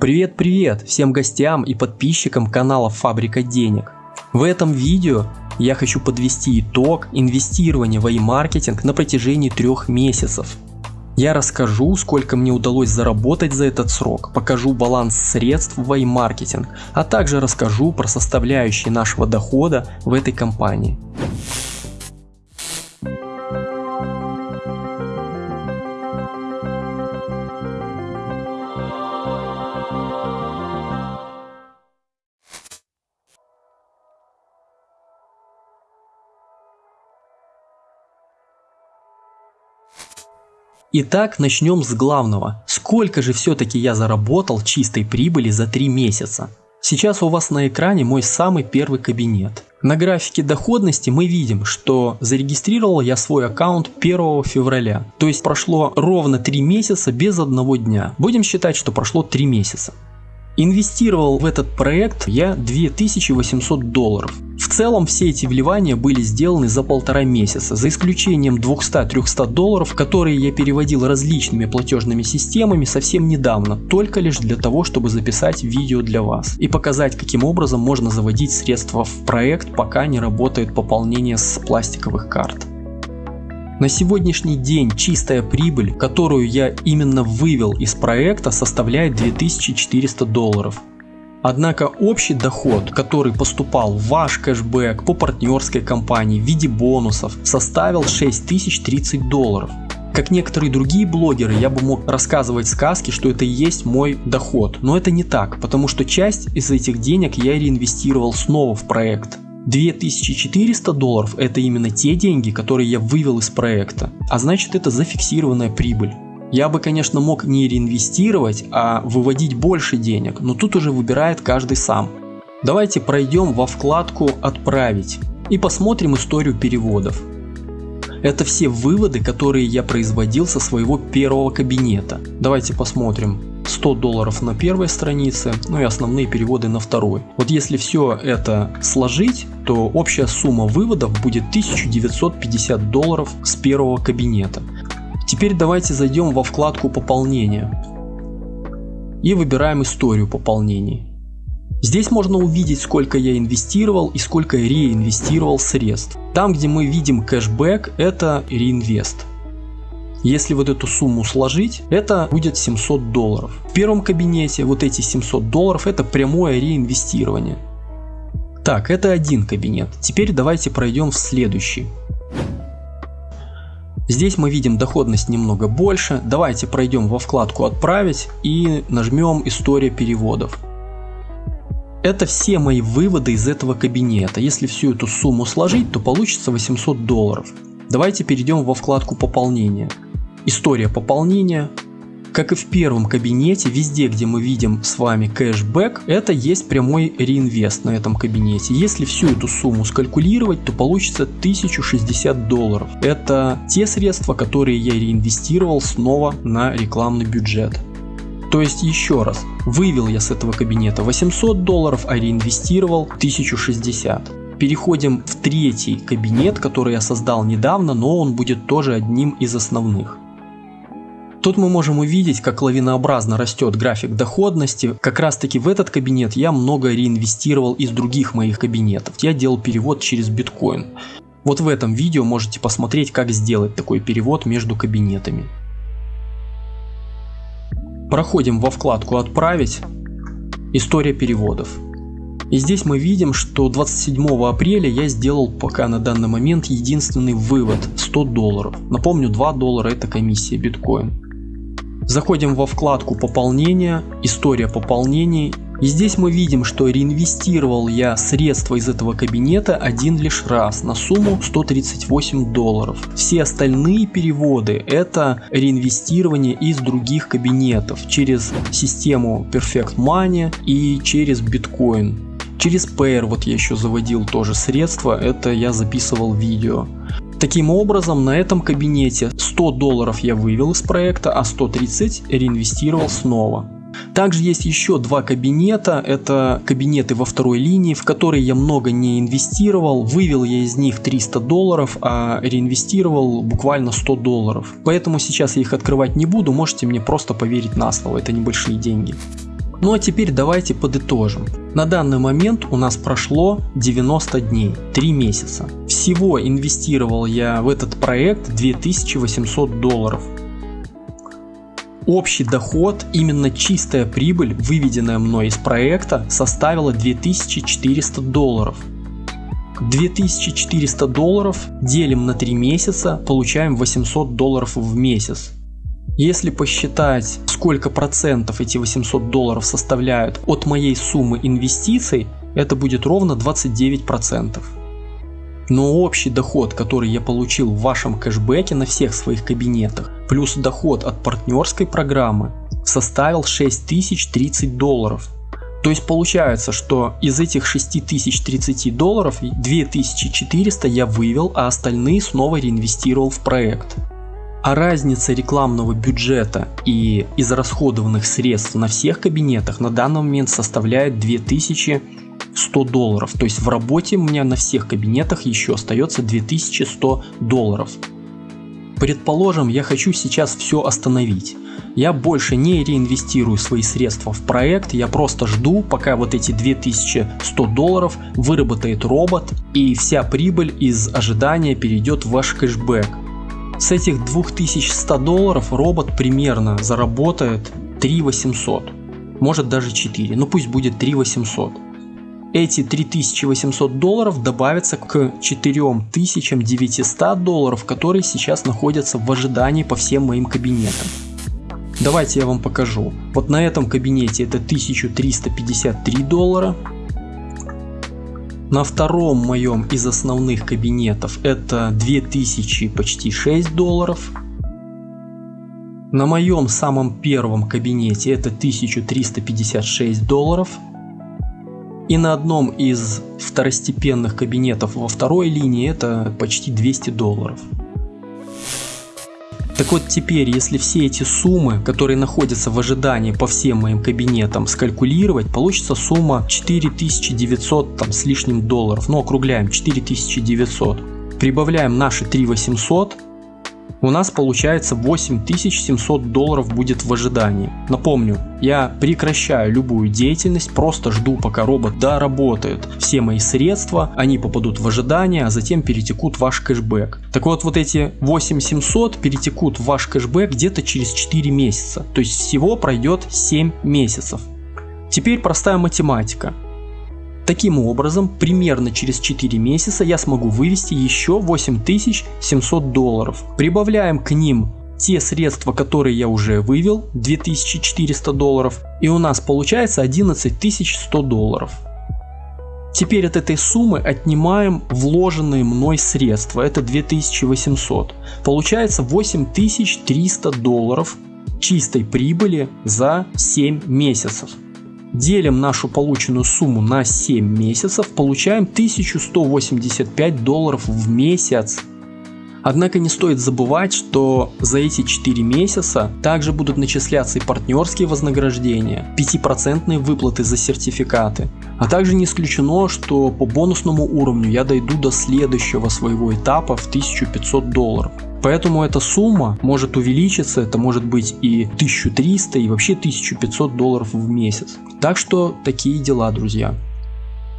Привет-привет всем гостям и подписчикам канала Фабрика Денег. В этом видео я хочу подвести итог инвестирования в e-маркетинг на протяжении трех месяцев. Я расскажу, сколько мне удалось заработать за этот срок, покажу баланс средств в e-маркетинг, а также расскажу про составляющие нашего дохода в этой компании. Итак, начнем с главного. Сколько же все-таки я заработал чистой прибыли за 3 месяца? Сейчас у вас на экране мой самый первый кабинет. На графике доходности мы видим, что зарегистрировал я свой аккаунт 1 февраля. То есть прошло ровно 3 месяца без одного дня. Будем считать, что прошло 3 месяца. Инвестировал в этот проект я 2800 долларов. В целом все эти вливания были сделаны за полтора месяца, за исключением 200-300 долларов, которые я переводил различными платежными системами совсем недавно, только лишь для того, чтобы записать видео для вас и показать, каким образом можно заводить средства в проект, пока не работает пополнение с пластиковых карт. На сегодняшний день чистая прибыль, которую я именно вывел из проекта, составляет 2400 долларов. Однако общий доход, который поступал в ваш кэшбэк по партнерской компании в виде бонусов, составил 6030 долларов. Как некоторые другие блогеры, я бы мог рассказывать сказки, что это и есть мой доход. Но это не так, потому что часть из этих денег я реинвестировал снова в проект. 2400 долларов это именно те деньги, которые я вывел из проекта, а значит это зафиксированная прибыль. Я бы, конечно, мог не реинвестировать, а выводить больше денег, но тут уже выбирает каждый сам. Давайте пройдем во вкладку «Отправить» и посмотрим историю переводов. Это все выводы, которые я производил со своего первого кабинета. Давайте посмотрим. 100 долларов на первой странице, ну и основные переводы на второй. Вот если все это сложить, то общая сумма выводов будет 1950 долларов с первого кабинета. Теперь давайте зайдем во вкладку пополнения и выбираем историю пополнений. Здесь можно увидеть, сколько я инвестировал и сколько реинвестировал средств. Там, где мы видим кэшбэк, это реинвест. Если вот эту сумму сложить, это будет 700 долларов. В первом кабинете вот эти 700 долларов это прямое реинвестирование. Так, это один кабинет. Теперь давайте пройдем в следующий. Здесь мы видим доходность немного больше. Давайте пройдем во вкладку «Отправить» и нажмем «История переводов». Это все мои выводы из этого кабинета. Если всю эту сумму сложить, то получится 800 долларов. Давайте перейдем во вкладку «Пополнение». История пополнения. Как и в первом кабинете, везде, где мы видим с вами кэшбэк, это есть прямой реинвест на этом кабинете. Если всю эту сумму скалькулировать, то получится 1060 долларов. Это те средства, которые я реинвестировал снова на рекламный бюджет. То есть еще раз, вывел я с этого кабинета 800 долларов, а реинвестировал 1060. Переходим в третий кабинет, который я создал недавно, но он будет тоже одним из основных. Тут мы можем увидеть, как лавинообразно растет график доходности. Как раз таки в этот кабинет я много реинвестировал из других моих кабинетов. Я делал перевод через биткоин. Вот в этом видео можете посмотреть, как сделать такой перевод между кабинетами. Проходим во вкладку «Отправить», «История переводов». И здесь мы видим, что 27 апреля я сделал пока на данный момент единственный вывод 100 долларов. Напомню, 2 доллара это комиссия биткоин. Заходим во вкладку пополнения, история пополнений. И здесь мы видим, что реинвестировал я средства из этого кабинета один лишь раз на сумму 138 долларов. Все остальные переводы это реинвестирование из других кабинетов через систему Perfect Money и через биткоин. Через Payer вот я еще заводил тоже средства, это я записывал видео. Таким образом, на этом кабинете 100 долларов я вывел из проекта, а 130 реинвестировал снова. Также есть еще два кабинета, это кабинеты во второй линии, в которые я много не инвестировал, вывел я из них 300 долларов, а реинвестировал буквально 100 долларов. Поэтому сейчас я их открывать не буду, можете мне просто поверить на слово, это небольшие деньги. Ну а теперь давайте подытожим. На данный момент у нас прошло 90 дней, 3 месяца. Всего инвестировал я в этот проект 2800 долларов. Общий доход, именно чистая прибыль, выведенная мной из проекта, составила 2400 долларов. 2400 долларов делим на 3 месяца, получаем 800 долларов в месяц. Если посчитать, сколько процентов эти 800 долларов составляют от моей суммы инвестиций, это будет ровно 29 процентов. Но общий доход, который я получил в вашем кэшбэке на всех своих кабинетах, плюс доход от партнерской программы, составил 6030 долларов. То есть получается, что из этих 6030 долларов 2400 я вывел, а остальные снова реинвестировал в проект. А разница рекламного бюджета и израсходованных средств на всех кабинетах на данный момент составляет 2100 долларов. То есть в работе у меня на всех кабинетах еще остается 2100 долларов. Предположим, я хочу сейчас все остановить. Я больше не реинвестирую свои средства в проект, я просто жду, пока вот эти 2100 долларов выработает робот и вся прибыль из ожидания перейдет в ваш кэшбэк. С этих 2100 долларов робот примерно заработает 3800, может даже 4, ну пусть будет 3800. Эти 3800 долларов добавятся к 4900 долларов, которые сейчас находятся в ожидании по всем моим кабинетам. Давайте я вам покажу. Вот на этом кабинете это 1353 доллара, на втором моем из основных кабинетов это 2000 почти 6 долларов. На моем самом первом кабинете это 1356 долларов. И на одном из второстепенных кабинетов во второй линии это почти 200 долларов. Так вот теперь, если все эти суммы, которые находятся в ожидании по всем моим кабинетам, скалькулировать, получится сумма 4900 там, с лишним долларов. Ну, округляем, 4900. Прибавляем наши 3800 у нас получается 8700 долларов будет в ожидании. Напомню, я прекращаю любую деятельность, просто жду пока робот доработает все мои средства, они попадут в ожидание, а затем перетекут в ваш кэшбэк. Так вот, вот эти 8700 перетекут в ваш кэшбэк где-то через 4 месяца, то есть всего пройдет 7 месяцев. Теперь простая математика. Таким образом, примерно через 4 месяца я смогу вывести еще 8700 долларов. Прибавляем к ним те средства, которые я уже вывел, 2400 долларов, и у нас получается 11100 долларов. Теперь от этой суммы отнимаем вложенные мной средства, это 2800. Получается 8300 долларов чистой прибыли за 7 месяцев. Делим нашу полученную сумму на 7 месяцев, получаем 1185 долларов в месяц. Однако не стоит забывать, что за эти 4 месяца также будут начисляться и партнерские вознаграждения, 5% выплаты за сертификаты. А также не исключено, что по бонусному уровню я дойду до следующего своего этапа в 1500 долларов. Поэтому эта сумма может увеличиться, это может быть и 1300 и вообще 1500 долларов в месяц. Так что такие дела, друзья.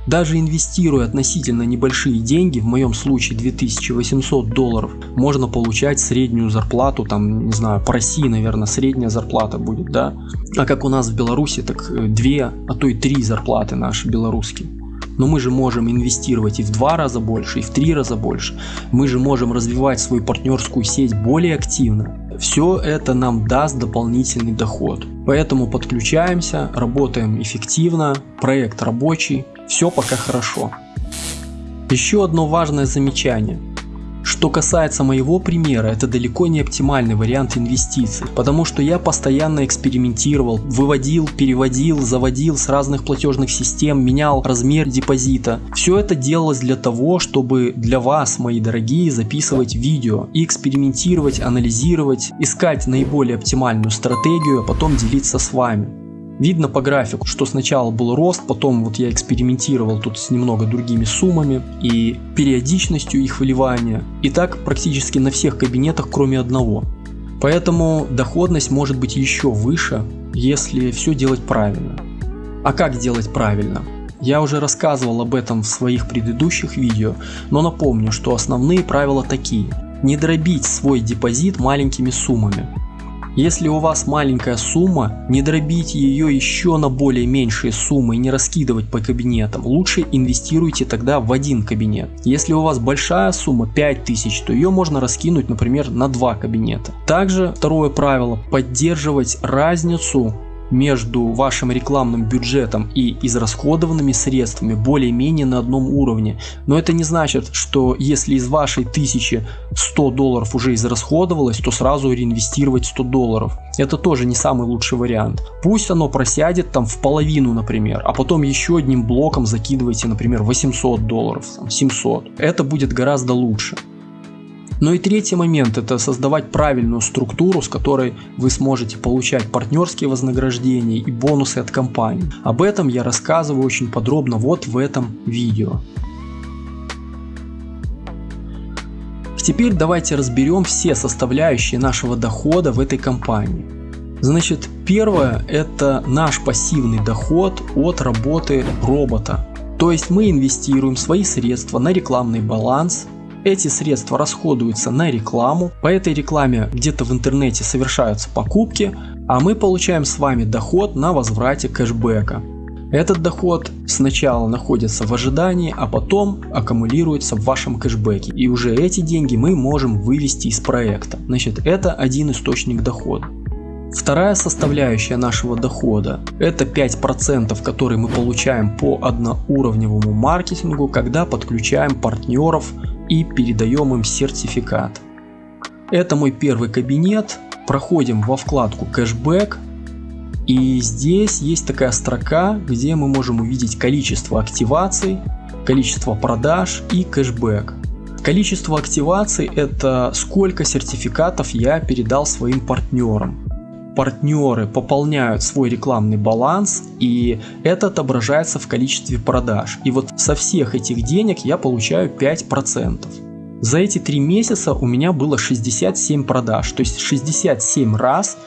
Даже инвестируя относительно небольшие деньги, в моем случае 2800 долларов, можно получать среднюю зарплату, там, не знаю, по России, наверное, средняя зарплата будет, да? А как у нас в Беларуси, так 2, э, а то и 3 зарплаты наши белорусские но мы же можем инвестировать и в два раза больше, и в три раза больше. Мы же можем развивать свою партнерскую сеть более активно. Все это нам даст дополнительный доход. Поэтому подключаемся, работаем эффективно, проект рабочий, все пока хорошо. Еще одно важное замечание. Что касается моего примера, это далеко не оптимальный вариант инвестиций, потому что я постоянно экспериментировал, выводил, переводил, заводил с разных платежных систем, менял размер депозита. Все это делалось для того, чтобы для вас, мои дорогие, записывать видео и экспериментировать, анализировать, искать наиболее оптимальную стратегию, а потом делиться с вами. Видно по графику, что сначала был рост, потом вот я экспериментировал тут с немного другими суммами и периодичностью их выливания. И так практически на всех кабинетах, кроме одного. Поэтому доходность может быть еще выше, если все делать правильно. А как делать правильно? Я уже рассказывал об этом в своих предыдущих видео, но напомню, что основные правила такие. Не дробить свой депозит маленькими суммами. Если у вас маленькая сумма, не дробите ее еще на более меньшие суммы и не раскидывать по кабинетам. Лучше инвестируйте тогда в один кабинет. Если у вас большая сумма 5000, то ее можно раскинуть, например, на два кабинета. Также второе правило – поддерживать разницу между вашим рекламным бюджетом и израсходованными средствами более-менее на одном уровне. Но это не значит, что если из вашей 1100 долларов уже израсходовалось, то сразу реинвестировать 100 долларов. Это тоже не самый лучший вариант. Пусть оно просядет там в половину, например, а потом еще одним блоком закидывайте, например, 800 долларов, 700. Это будет гораздо лучше. Ну и третий момент – это создавать правильную структуру, с которой вы сможете получать партнерские вознаграждения и бонусы от компании. Об этом я рассказываю очень подробно вот в этом видео. Теперь давайте разберем все составляющие нашего дохода в этой компании. Значит, первое – это наш пассивный доход от работы робота. То есть мы инвестируем свои средства на рекламный баланс, эти средства расходуются на рекламу, по этой рекламе где-то в интернете совершаются покупки, а мы получаем с вами доход на возврате кэшбэка. Этот доход сначала находится в ожидании, а потом аккумулируется в вашем кэшбэке. И уже эти деньги мы можем вывести из проекта. Значит, это один источник дохода. Вторая составляющая нашего дохода – это 5%, которые мы получаем по одноуровневому маркетингу, когда подключаем партнеров и передаем им сертификат. Это мой первый кабинет. Проходим во вкладку кэшбэк. И здесь есть такая строка, где мы можем увидеть количество активаций, количество продаж и кэшбэк. Количество активаций это сколько сертификатов я передал своим партнерам партнеры пополняют свой рекламный баланс и это отображается в количестве продаж. И вот со всех этих денег я получаю 5%. За эти три месяца у меня было 67 продаж, то есть 67 раз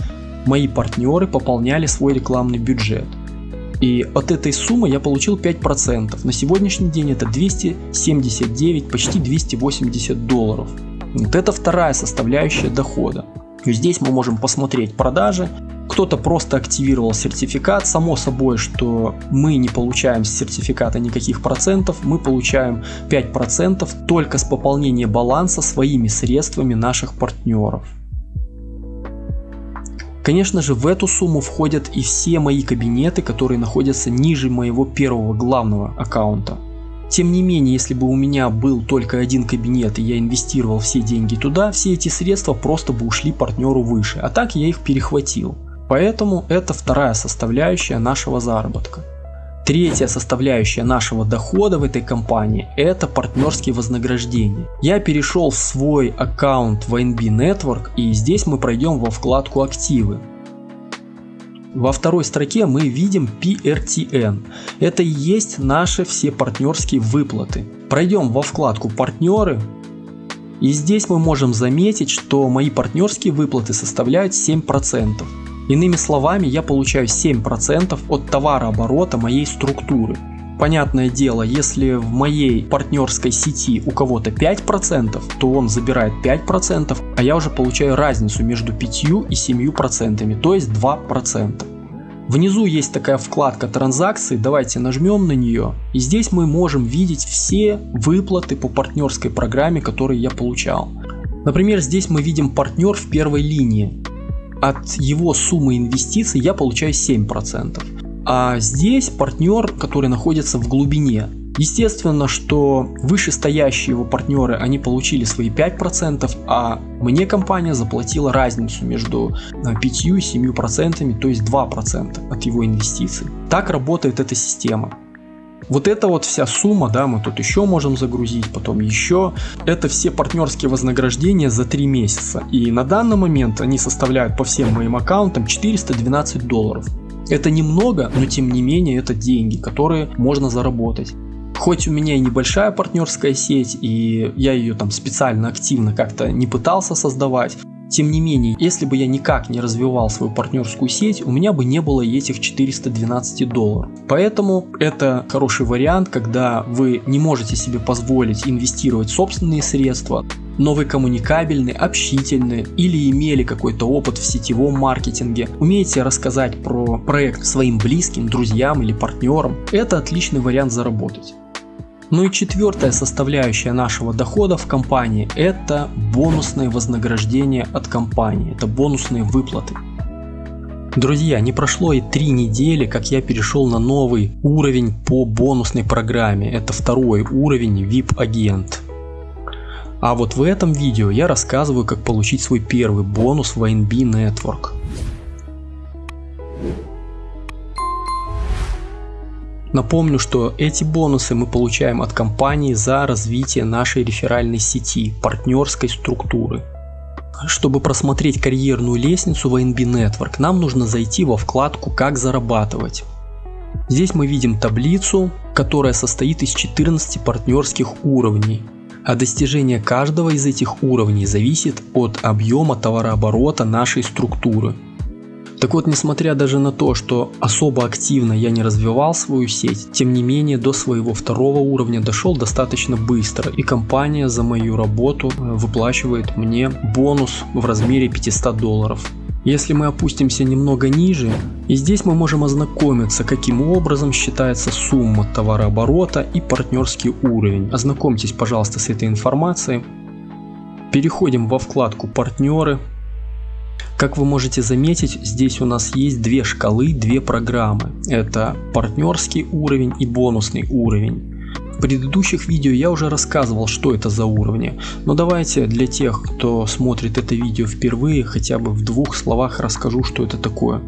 мои партнеры пополняли свой рекламный бюджет. И от этой суммы я получил 5%. На сегодняшний день это 279, почти 280 долларов. Вот это вторая составляющая дохода. Здесь мы можем посмотреть продажи. Кто-то просто активировал сертификат. Само собой, что мы не получаем с сертификата никаких процентов. Мы получаем 5% только с пополнения баланса своими средствами наших партнеров. Конечно же в эту сумму входят и все мои кабинеты, которые находятся ниже моего первого главного аккаунта. Тем не менее, если бы у меня был только один кабинет и я инвестировал все деньги туда, все эти средства просто бы ушли партнеру выше, а так я их перехватил. Поэтому это вторая составляющая нашего заработка. Третья составляющая нашего дохода в этой компании – это партнерские вознаграждения. Я перешел в свой аккаунт в NB Network и здесь мы пройдем во вкладку «Активы». Во второй строке мы видим PRTN. Это и есть наши все партнерские выплаты. Пройдем во вкладку партнеры. И здесь мы можем заметить, что мои партнерские выплаты составляют 7%. Иными словами, я получаю 7% от товарооборота моей структуры. Понятное дело, если в моей партнерской сети у кого-то 5%, то он забирает 5%, а я уже получаю разницу между 5 и 7%, то есть 2%. Внизу есть такая вкладка транзакции, давайте нажмем на нее. И здесь мы можем видеть все выплаты по партнерской программе, которые я получал. Например, здесь мы видим партнер в первой линии. От его суммы инвестиций я получаю 7%. А здесь партнер, который находится в глубине. Естественно, что вышестоящие его партнеры, они получили свои 5%, а мне компания заплатила разницу между 5 и 7%, то есть 2% от его инвестиций. Так работает эта система. Вот эта вот вся сумма, да, мы тут еще можем загрузить, потом еще. Это все партнерские вознаграждения за 3 месяца. И на данный момент они составляют по всем моим аккаунтам 412 долларов. Это немного, но тем не менее это деньги, которые можно заработать. Хоть у меня и небольшая партнерская сеть, и я ее там специально активно как-то не пытался создавать, Тем не менее, если бы я никак не развивал свою партнерскую сеть, у меня бы не было этих 412 долларов. Поэтому это хороший вариант, когда вы не можете себе позволить инвестировать собственные средства, но вы коммуникабельны, общительны или имели какой-то опыт в сетевом маркетинге, умеете рассказать про проект своим близким, друзьям или партнерам, это отличный вариант заработать. Ну и четвертая составляющая нашего дохода в компании – это бонусные вознаграждения от компании, это бонусные выплаты. Друзья, не прошло и три недели, как я перешел на новый уровень по бонусной программе. Это второй уровень VIP-агент. А вот в этом видео я рассказываю, как получить свой первый бонус в INB Network. Напомню, что эти бонусы мы получаем от компании за развитие нашей реферальной сети, партнерской структуры. Чтобы просмотреть карьерную лестницу в INB Network, нам нужно зайти во вкладку «Как зарабатывать». Здесь мы видим таблицу, которая состоит из 14 партнерских уровней, а достижение каждого из этих уровней зависит от объема товарооборота нашей структуры. Так вот, несмотря даже на то, что особо активно я не развивал свою сеть, тем не менее до своего второго уровня дошел достаточно быстро и компания за мою работу э, выплачивает мне бонус в размере 500 долларов. Если мы опустимся немного ниже, и здесь мы можем ознакомиться, каким образом считается сумма товарооборота и партнерский уровень. Ознакомьтесь, пожалуйста, с этой информацией. Переходим во вкладку «Партнеры», как вы можете заметить, здесь у нас есть две шкалы, две программы. Это партнерский уровень и бонусный уровень. Предыдущих видео я уже рассказывал, что это за уровни, но давайте для тех, кто смотрит это видео впервые, хотя бы в двух словах расскажу, что это такое.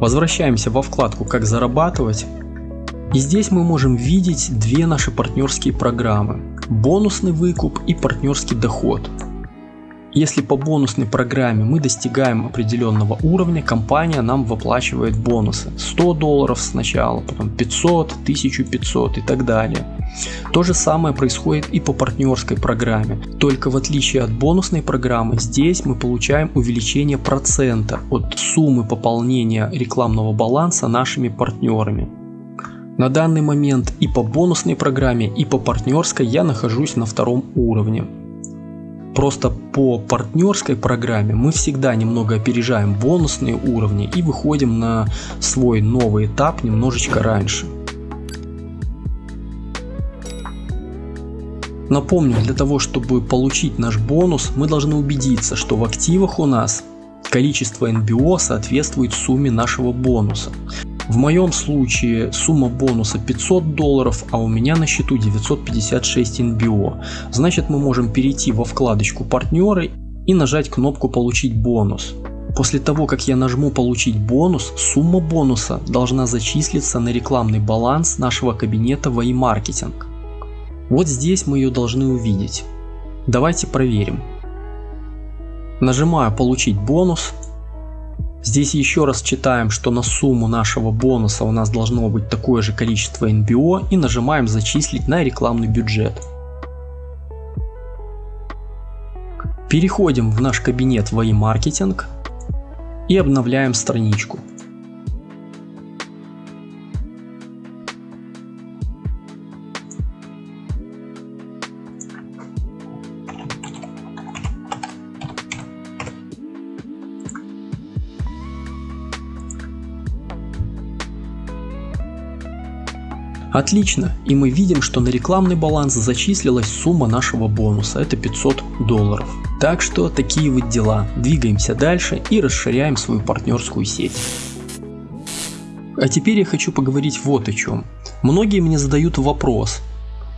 Возвращаемся во вкладку «Как зарабатывать». И здесь мы можем видеть две наши партнерские программы. Бонусный выкуп и партнерский доход. Если по бонусной программе мы достигаем определенного уровня, компания нам выплачивает бонусы. 100 долларов сначала, потом 500, 1500 и так далее. То же самое происходит и по партнерской программе. Только в отличие от бонусной программы, здесь мы получаем увеличение процента от суммы пополнения рекламного баланса нашими партнерами. На данный момент и по бонусной программе, и по партнерской я нахожусь на втором уровне. Просто по партнерской программе мы всегда немного опережаем бонусные уровни и выходим на свой новый этап немножечко раньше. Напомню, для того чтобы получить наш бонус, мы должны убедиться, что в активах у нас количество NBO соответствует сумме нашего бонуса. В моем случае сумма бонуса 500 долларов, а у меня на счету 956 NBO. Значит мы можем перейти во вкладочку партнеры и нажать кнопку получить бонус. После того, как я нажму получить бонус, сумма бонуса должна зачислиться на рекламный баланс нашего кабинета в iMarketing. Вот здесь мы ее должны увидеть. Давайте проверим. Нажимаю получить бонус Здесь еще раз читаем, что на сумму нашего бонуса у нас должно быть такое же количество NBO и нажимаем зачислить на рекламный бюджет. Переходим в наш кабинет в iMarketing и обновляем страничку. Отлично, и мы видим, что на рекламный баланс зачислилась сумма нашего бонуса, это 500 долларов. Так что такие вот дела, двигаемся дальше и расширяем свою партнерскую сеть. А теперь я хочу поговорить вот о чем. Многие мне задают вопрос,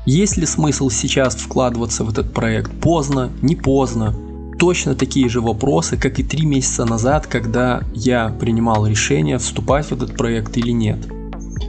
есть ли смысл сейчас вкладываться в этот проект поздно, не поздно? Точно такие же вопросы, как и три месяца назад, когда я принимал решение вступать в этот проект или нет.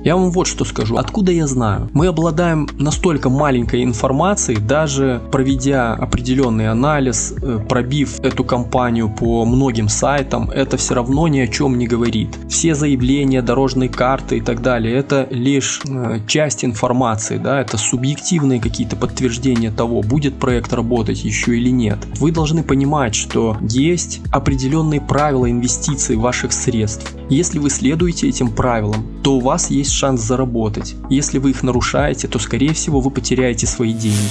Я вам вот что скажу. Откуда я знаю? Мы обладаем настолько маленькой информацией, даже проведя определенный анализ, э, пробив эту компанию по многим сайтам, это все равно ни о чем не говорит. Все заявления, дорожные карты и так далее, это лишь э, часть информации, да, это субъективные какие-то подтверждения того, будет проект работать еще или нет. Вы должны понимать, что есть определенные правила инвестиций ваших средств. Если вы следуете этим правилам, то у вас есть шанс заработать. Если вы их нарушаете, то скорее всего вы потеряете свои деньги.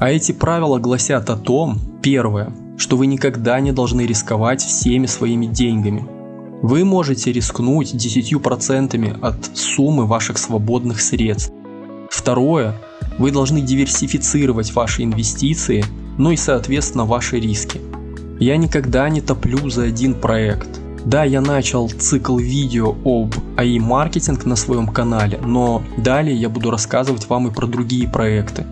А эти правила гласят о том, первое, что вы никогда не должны рисковать всеми своими деньгами. Вы можете рискнуть 10% от суммы ваших свободных средств. Второе, вы должны диверсифицировать ваши инвестиции, ну и соответственно ваши риски. Я никогда не топлю за один проект. Да, я начал цикл видео об AI маркетинг на своем канале, но далее я буду рассказывать вам и про другие проекты.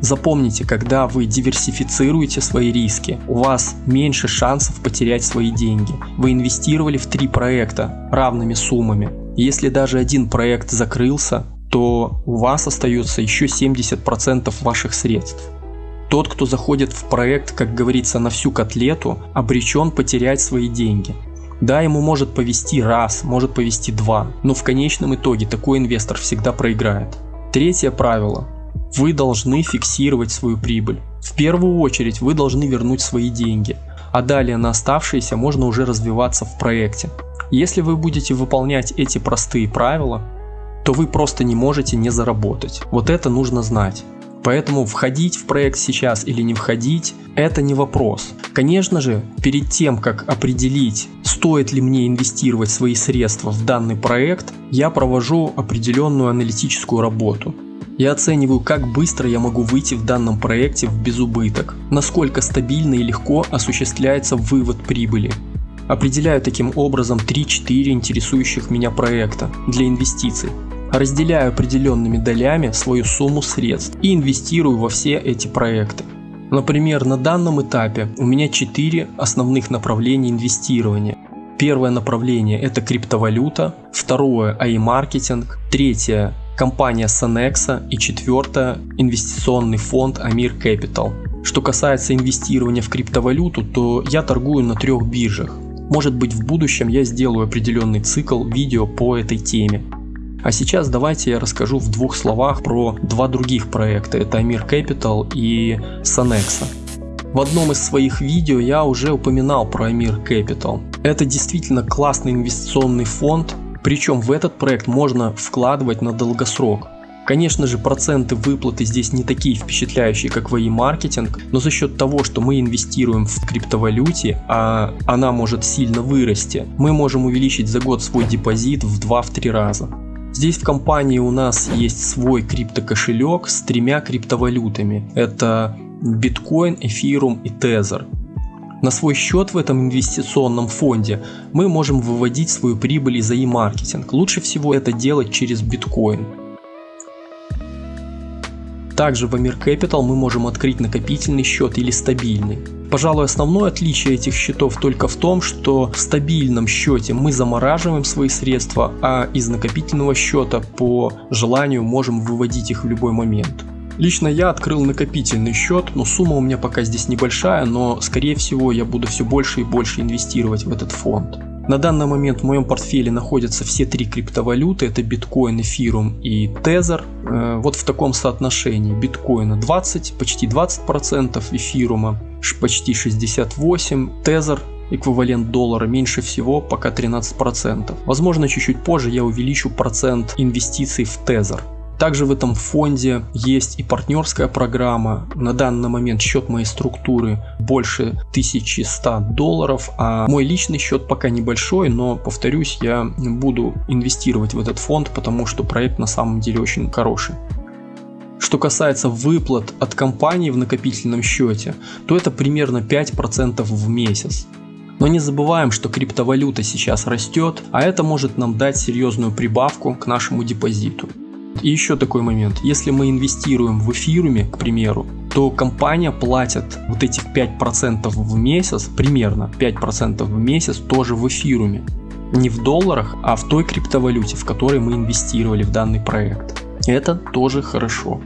Запомните, когда вы диверсифицируете свои риски, у вас меньше шансов потерять свои деньги. Вы инвестировали в три проекта равными суммами. Если даже один проект закрылся, то у вас остается еще 70% ваших средств. Тот, кто заходит в проект, как говорится, на всю котлету, обречен потерять свои деньги. Да, ему может повести раз, может повести два, но в конечном итоге такой инвестор всегда проиграет. Третье правило. Вы должны фиксировать свою прибыль. В первую очередь вы должны вернуть свои деньги, а далее на оставшиеся можно уже развиваться в проекте. Если вы будете выполнять эти простые правила, то вы просто не можете не заработать. Вот это нужно знать. Поэтому входить в проект сейчас или не входить, это не вопрос. Конечно же, перед тем, как определить, стоит ли мне инвестировать свои средства в данный проект, я провожу определенную аналитическую работу. Я оцениваю, как быстро я могу выйти в данном проекте в безубыток, насколько стабильно и легко осуществляется вывод прибыли. Определяю таким образом 3-4 интересующих меня проекта для инвестиций разделяю определенными долями свою сумму средств и инвестирую во все эти проекты. Например, на данном этапе у меня 4 основных направления инвестирования. Первое направление это криптовалюта, второе AI-маркетинг, третье компания Sonexa и четвертое инвестиционный фонд Amir Capital. Что касается инвестирования в криптовалюту, то я торгую на трех биржах. Может быть в будущем я сделаю определенный цикл видео по этой теме. А сейчас давайте я расскажу в двух словах про два других проекта. Это Amir Capital и Sonexa. В одном из своих видео я уже упоминал про Amir Capital. Это действительно классный инвестиционный фонд, причем в этот проект можно вкладывать на долгосрок. Конечно же, проценты выплаты здесь не такие впечатляющие, как в e-маркетинг, но за счет того, что мы инвестируем в криптовалюте, а она может сильно вырасти, мы можем увеличить за год свой депозит в 2-3 раза. Здесь в компании у нас есть свой криптокошелек с тремя криптовалютами. Это биткоин, эфирум и тезер. На свой счет в этом инвестиционном фонде мы можем выводить свою прибыль из e-маркетинг. Лучше всего это делать через биткоин. Также в Amir Capital мы можем открыть накопительный счет или стабильный. Пожалуй, основное отличие этих счетов только в том, что в стабильном счете мы замораживаем свои средства, а из накопительного счета по желанию можем выводить их в любой момент. Лично я открыл накопительный счет, но сумма у меня пока здесь небольшая, но скорее всего я буду все больше и больше инвестировать в этот фонд. На данный момент в моем портфеле находятся все три криптовалюты, это биткоин, эфирум и тезер. Э, вот в таком соотношении биткоина 20, почти 20%, эфирума почти 68, тезер эквивалент доллара меньше всего, пока 13%. Возможно, чуть-чуть позже я увеличу процент инвестиций в тезер. Также в этом фонде есть и партнерская программа. На данный момент счет моей структуры больше 1100 долларов, а мой личный счет пока небольшой, но повторюсь, я буду инвестировать в этот фонд, потому что проект на самом деле очень хороший. Что касается выплат от компании в накопительном счете, то это примерно 5% в месяц. Но не забываем, что криптовалюта сейчас растет, а это может нам дать серьезную прибавку к нашему депозиту. И еще такой момент. Если мы инвестируем в эфируме, к примеру, то компания платит вот этих 5% в месяц, примерно 5% в месяц тоже в эфируме. Не в долларах, а в той криптовалюте, в которой мы инвестировали в данный проект. Это тоже хорошо.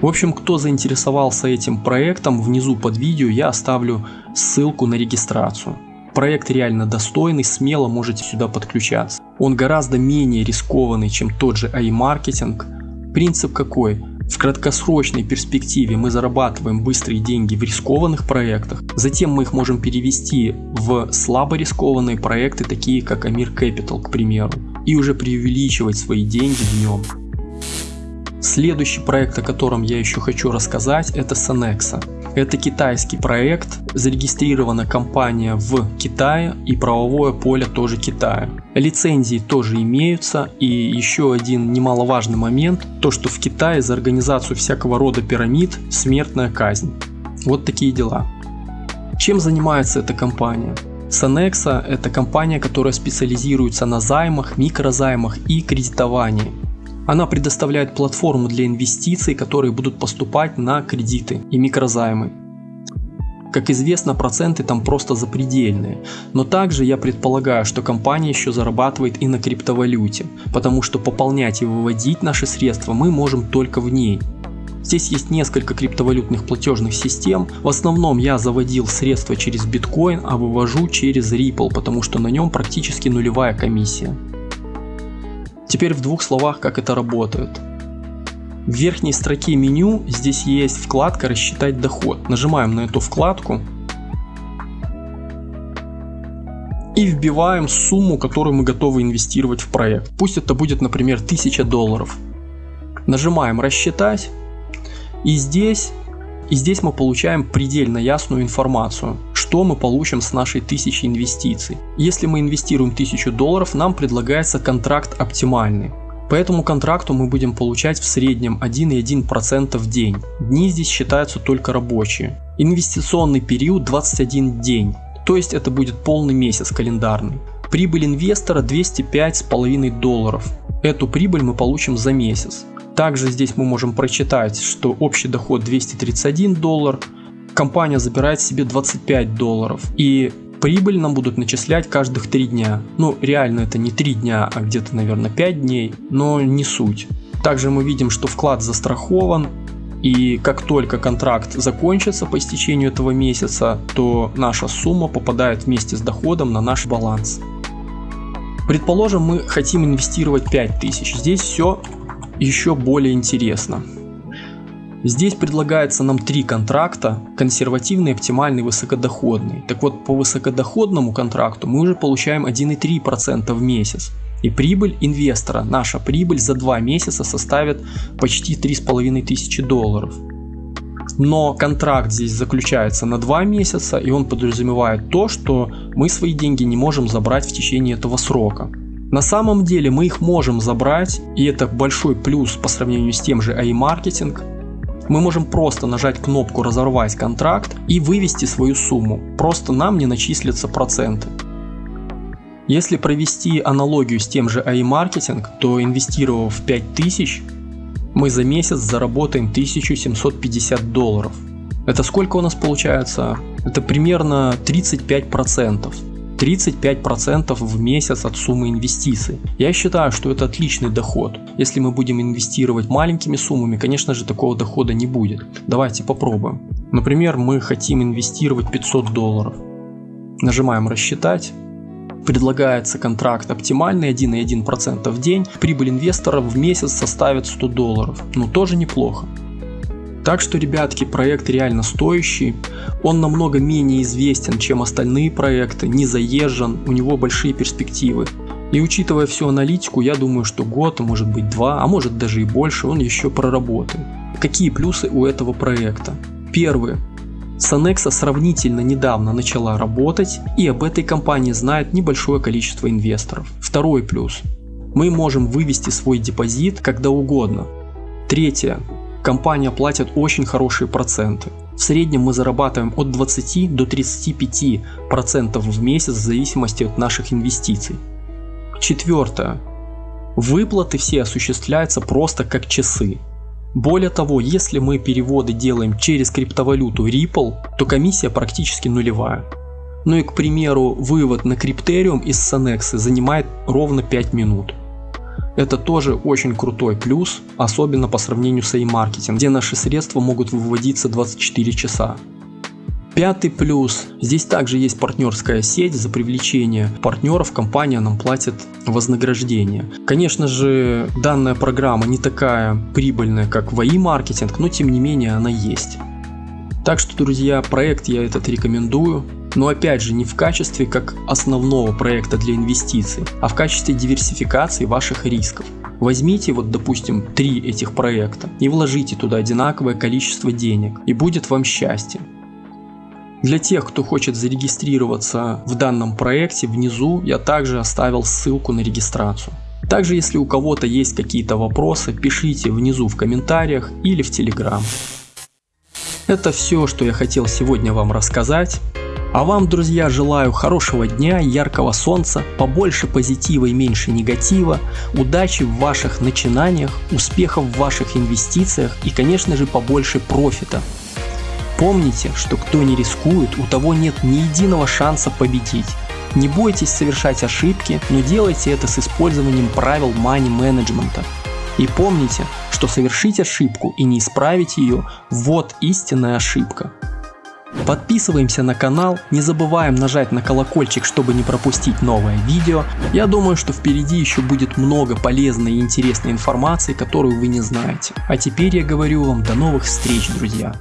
В общем, кто заинтересовался этим проектом, внизу под видео я оставлю ссылку на регистрацию. Проект реально достойный, смело можете сюда подключаться. Он гораздо менее рискованный, чем тот же AI-маркетинг. Принцип какой? В краткосрочной перспективе мы зарабатываем быстрые деньги в рискованных проектах, затем мы их можем перевести в слабо рискованные проекты, такие как Amir Capital, к примеру, и уже преувеличивать свои деньги в нем. Следующий проект, о котором я еще хочу рассказать, это Sonexa. Это китайский проект, зарегистрирована компания в Китае и правовое поле тоже Китая. Лицензии тоже имеются и еще один немаловажный момент, то что в Китае за организацию всякого рода пирамид смертная казнь. Вот такие дела. Чем занимается эта компания? Sonexa – это компания, которая специализируется на займах, микрозаймах и кредитовании. Она предоставляет платформу для инвестиций, которые будут поступать на кредиты и микрозаймы. Как известно, проценты там просто запредельные. Но также я предполагаю, что компания еще зарабатывает и на криптовалюте, потому что пополнять и выводить наши средства мы можем только в ней. Здесь есть несколько криптовалютных платежных систем. В основном я заводил средства через биткоин, а вывожу через Ripple, потому что на нем практически нулевая комиссия. Теперь в двух словах, как это работает. В верхней строке меню здесь есть вкладка «Рассчитать доход». Нажимаем на эту вкладку и вбиваем сумму, которую мы готовы инвестировать в проект. Пусть это будет, например, 1000 долларов. Нажимаем «Рассчитать» и здесь и здесь мы получаем предельно ясную информацию, что мы получим с нашей тысячи инвестиций. Если мы инвестируем 1000 долларов, нам предлагается контракт оптимальный. По этому контракту мы будем получать в среднем 1,1% в день. Дни здесь считаются только рабочие. Инвестиционный период 21 день, то есть это будет полный месяц календарный. Прибыль инвестора 205,5 долларов. Эту прибыль мы получим за месяц. Также здесь мы можем прочитать, что общий доход 231 доллар, компания забирает себе 25 долларов и прибыль нам будут начислять каждых 3 дня. Ну реально это не 3 дня, а где-то наверное 5 дней, но не суть. Также мы видим, что вклад застрахован, и как только контракт закончится по истечению этого месяца, то наша сумма попадает вместе с доходом на наш баланс. Предположим, мы хотим инвестировать 5000. Здесь все еще более интересно. Здесь предлагается нам три контракта, консервативный, оптимальный, высокодоходный. Так вот, по высокодоходному контракту мы уже получаем 1,3% в месяц. И прибыль инвестора, наша прибыль за два месяца составит почти 3500 долларов. Но контракт здесь заключается на два месяца и он подразумевает то, что мы свои деньги не можем забрать в течение этого срока. На самом деле мы их можем забрать, и это большой плюс по сравнению с тем же AI-маркетинг. Мы можем просто нажать кнопку «Разорвать контракт» и вывести свою сумму, просто нам не начислятся проценты. Если провести аналогию с тем же AI-маркетинг, то инвестировав 5000, мы за месяц заработаем 1750 долларов. Это сколько у нас получается? Это примерно 35%. 35% в месяц от суммы инвестиций. Я считаю, что это отличный доход. Если мы будем инвестировать маленькими суммами, конечно же такого дохода не будет. Давайте попробуем. Например, мы хотим инвестировать 500 долларов. Нажимаем рассчитать. Предлагается контракт оптимальный 1,1% в день. Прибыль инвестора в месяц составит 100 долларов. Ну тоже неплохо. Так что, ребятки, проект реально стоящий. Он намного менее известен, чем остальные проекты, не заезжен, у него большие перспективы. И учитывая всю аналитику, я думаю, что год, а может быть два, а может даже и больше, он еще проработает. Какие плюсы у этого проекта? Первый. Sonexa сравнительно недавно начала работать и об этой компании знает небольшое количество инвесторов. Второй плюс. Мы можем вывести свой депозит когда угодно. Третье компания платит очень хорошие проценты. В среднем мы зарабатываем от 20 до 35 процентов в месяц в зависимости от наших инвестиций. Четвертое. Выплаты все осуществляются просто как часы. Более того, если мы переводы делаем через криптовалюту Ripple, то комиссия практически нулевая. Ну и, к примеру, вывод на криптериум из Sanexи занимает ровно 5 минут. Это тоже очень крутой плюс, особенно по сравнению с e-маркетинг, где наши средства могут выводиться 24 часа. Пятый плюс. Здесь также есть партнерская сеть. За привлечение партнеров компания нам платит вознаграждение. Конечно же, данная программа не такая прибыльная, как в маркетинг но тем не менее она есть. Так что, друзья, проект я этот рекомендую. Но опять же, не в качестве как основного проекта для инвестиций, а в качестве диверсификации ваших рисков. Возьмите вот допустим три этих проекта и вложите туда одинаковое количество денег и будет вам счастье. Для тех, кто хочет зарегистрироваться в данном проекте, внизу я также оставил ссылку на регистрацию. Также, если у кого-то есть какие-то вопросы, пишите внизу в комментариях или в Телеграм. Это все, что я хотел сегодня вам рассказать. А вам, друзья, желаю хорошего дня, яркого солнца, побольше позитива и меньше негатива, удачи в ваших начинаниях, успехов в ваших инвестициях и, конечно же, побольше профита. Помните, что кто не рискует, у того нет ни единого шанса победить. Не бойтесь совершать ошибки, но делайте это с использованием правил money менеджмента. И помните, что совершить ошибку и не исправить ее – вот истинная ошибка. Подписываемся на канал, не забываем нажать на колокольчик, чтобы не пропустить новое видео. Я думаю, что впереди еще будет много полезной и интересной информации, которую вы не знаете. А теперь я говорю вам до новых встреч, друзья.